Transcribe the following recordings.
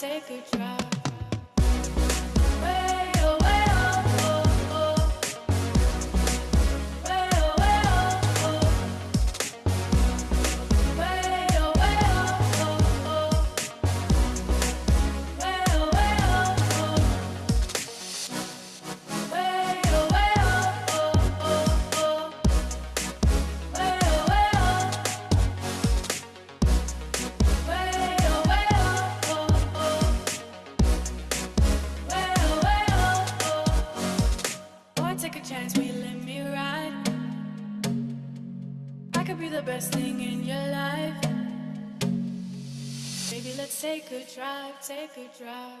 take a the best thing in your life. Maybe let's take a drive, take a drive.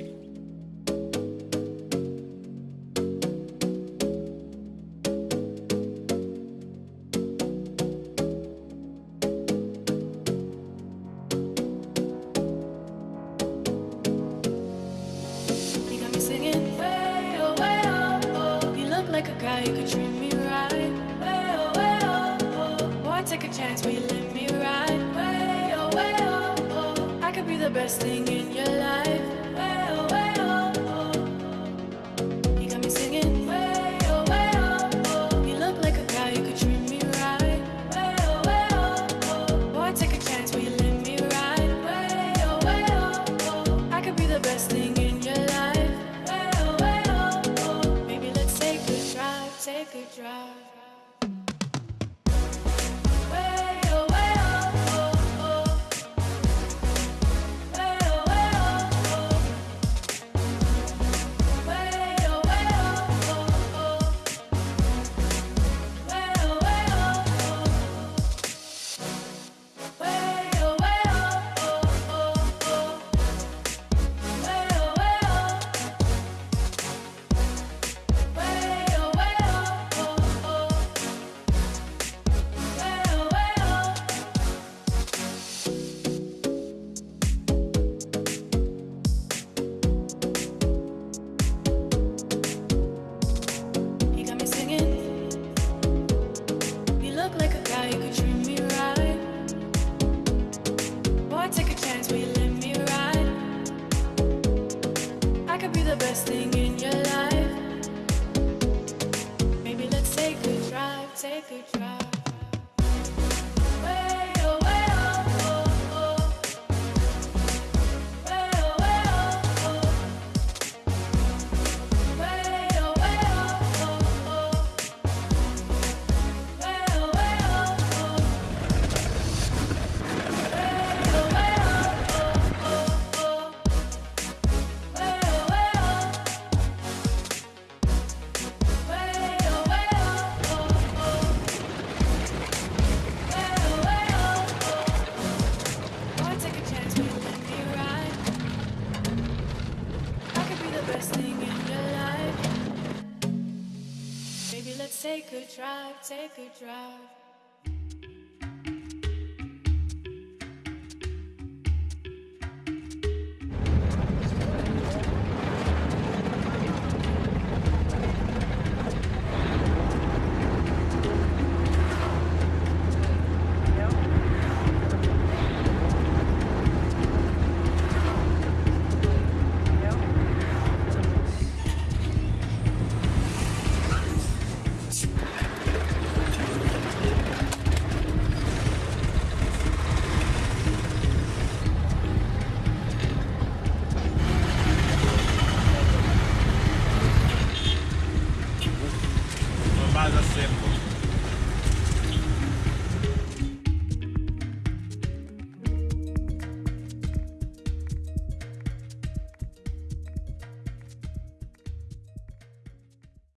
the best thing in your life. best thing Good try.